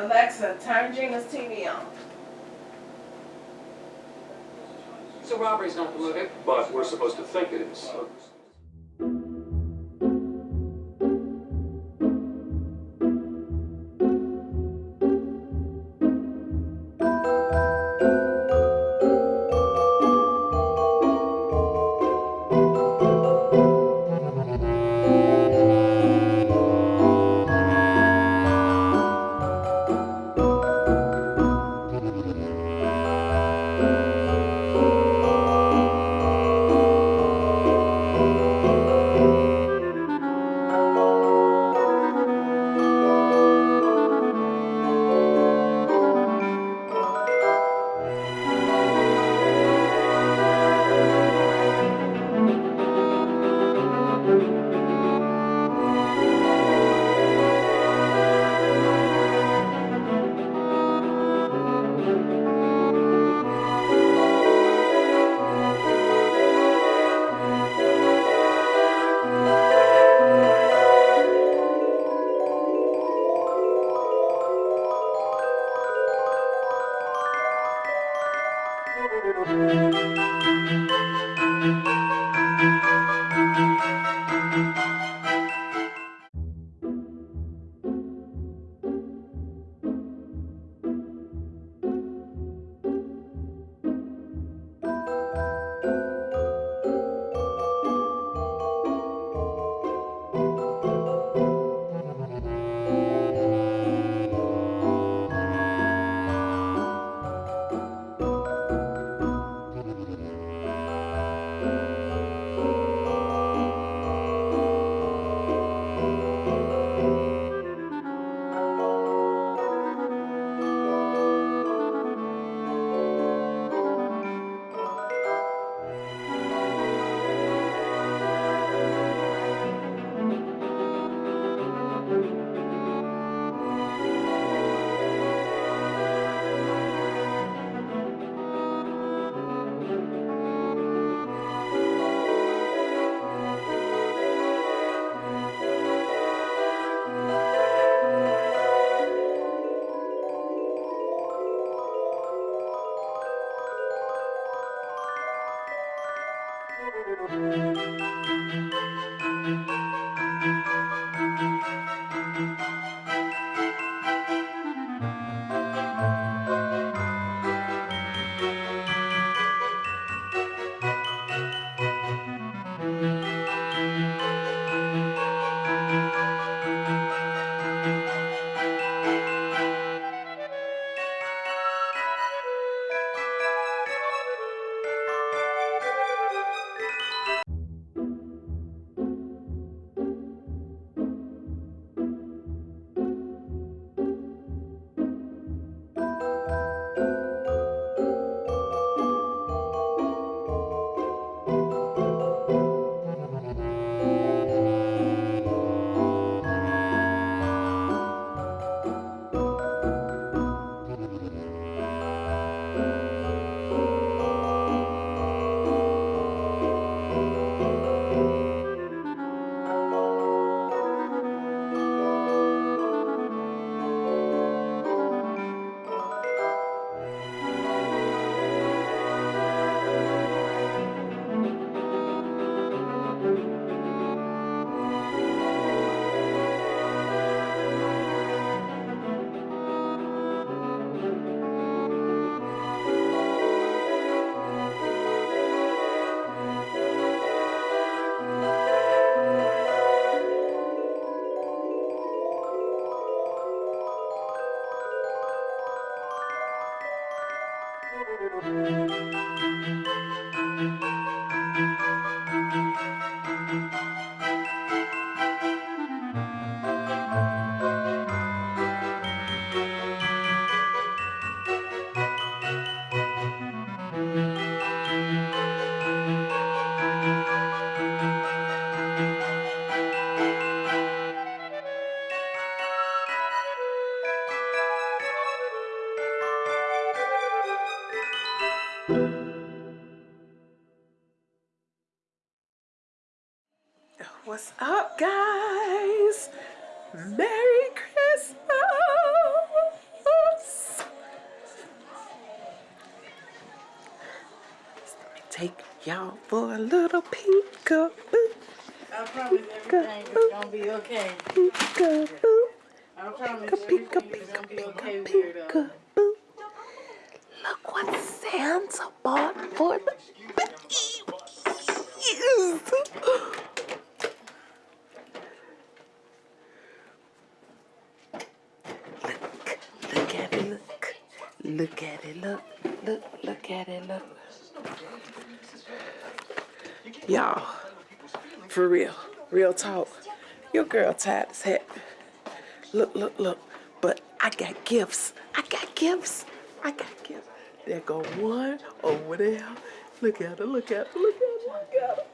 Alexa, turn Gina's TV on. So robbery's not the motive? But we're supposed to think it is. Música What's up, guys? Merry Christmas! Let me take y'all for a little peekaboo. I promise everything is gonna be okay. Peekaboo. I promise everything is gonna be okay. Look at it, look. Look, look at it, look. Y'all, for real, real talk. Your girl tired as heck. Look, look, look. But I got gifts. I got gifts. I got gifts. There go one over there. Look at her, look at her, look at her, look at her.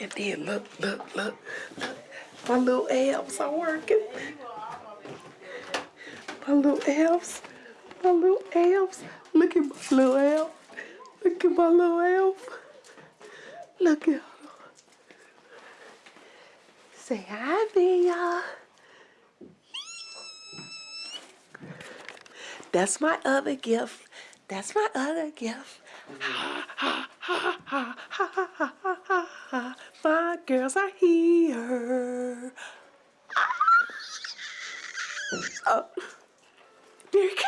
And then look, look, look, look. My little abs are working. My little abs. My little elves. Look at my little elf. Look at my little elf. Look at her. Say hi, Bea. That's my other gift. That's my other gift. Ha, ha, ha, ha, ha, ha, ha, ha, ha. My girls are here. Oh, Mary.